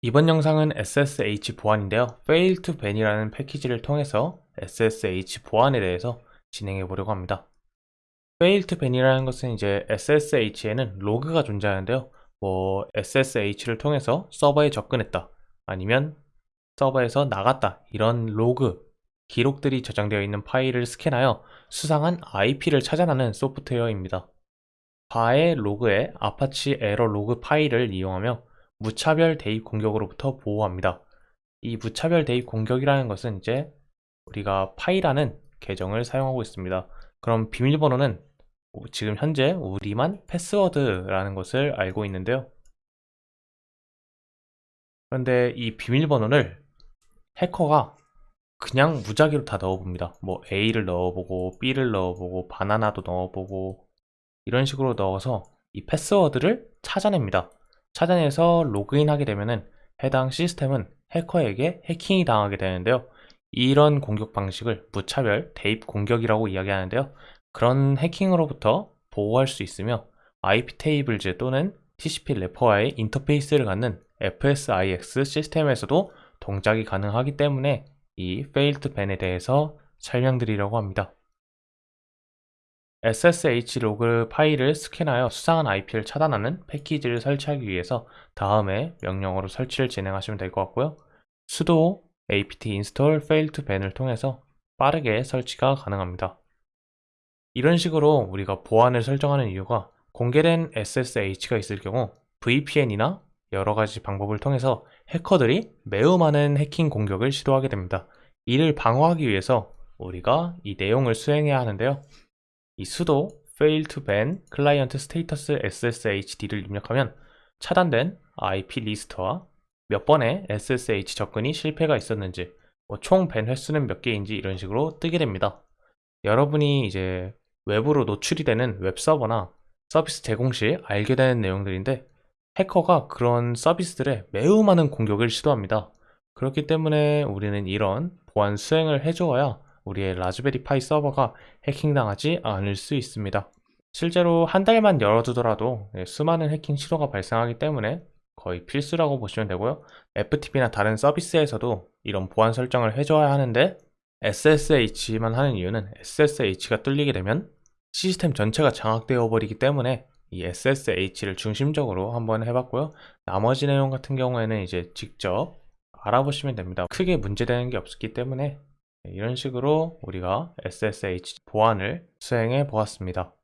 이번 영상은 SSH 보안인데요. Fail2ban이라는 패키지를 통해서 SSH 보안에 대해서 진행해 보려고 합니다. Fail2ban이라는 것은 이제 SSH에는 로그가 존재하는데요. 뭐 SSH를 통해서 서버에 접근했다 아니면 서버에서 나갔다 이런 로그 기록들이 저장되어 있는 파일을 스캔하여 수상한 IP를 찾아내는 소프트웨어입니다. var의 log에 Apache 에러 로그 파일을 이용하며 무차별 대입 공격으로부터 보호합니다. 이 무차별 대입 공격이라는 것은 이제 우리가 pi라는 계정을 사용하고 있습니다. 그럼 비밀번호는 지금 현재 우리만 패스워드라는 것을 알고 있는데요. 그런데 이 비밀번호를 해커가 그냥 무작위로 다 넣어봅니다. 뭐 A를 넣어보고 B를 넣어보고 바나나도 넣어보고 이런 식으로 넣어서 이 패스워드를 찾아냅니다. 찾아내서 로그인하게 되면 해당 시스템은 해커에게 해킹이 당하게 되는데요. 이런 공격 방식을 무차별 대입 공격이라고 이야기하는데요. 그런 해킹으로부터 보호할 수 있으며 IP 테이블즈 또는 TCP 래퍼와의 인터페이스를 갖는 FSIX 시스템에서도 동작이 가능하기 때문에 이 failed ban에 대해서 설명드리려고 합니다. SSH 로그 파일을 스캔하여 수상한 IP를 차단하는 패키지를 설치하기 위해서 다음에 명령어로 설치를 진행하시면 될 것 같고요. sudo apt install failed ban을 통해서 빠르게 설치가 가능합니다. 이런 식으로 우리가 보안을 설정하는 이유가 공개된 SSH가 있을 경우 VPN이나 여러 가지 방법을 통해서 해커들이 매우 많은 해킹 공격을 시도하게 됩니다. 이를 방어하기 위해서 우리가 이 내용을 수행해야 하는데요. 이 sudo fail to ban client status sshD를 입력하면 차단된 IP 리스트와 몇 번의 SSH 접근이 실패가 있었는지 뭐 총밴 횟수는 몇 개인지 이런 식으로 뜨게 됩니다. 여러분이 이제 외부로 노출이 되는 웹서버나 서비스 제공 시 알게 되는 내용들인데 해커가 그런 서비스들에 매우 많은 공격을 시도합니다. 그렇기 때문에 우리는 이런 보안 수행을 해주어야 우리의 라즈베리 파이 서버가 해킹당하지 않을 수 있습니다. 실제로 한 달만 열어두더라도 네, 수많은 해킹 시도가 발생하기 때문에 거의 필수라고 보시면 되고요. FTP나 다른 서비스에서도 이런 보안 설정을 해줘야 하는데 SSH만 하는 이유는 SSH가 뚫리게 되면 시스템 전체가 장악되어 버리기 때문에 이 SSH를 중심적으로 한번 해봤고요. 나머지 내용 같은 경우에는 이제 직접 알아보시면 됩니다. 크게 문제되는 게 없기 때문에 이런 식으로 우리가 SSH 보안을 수행해 보았습니다.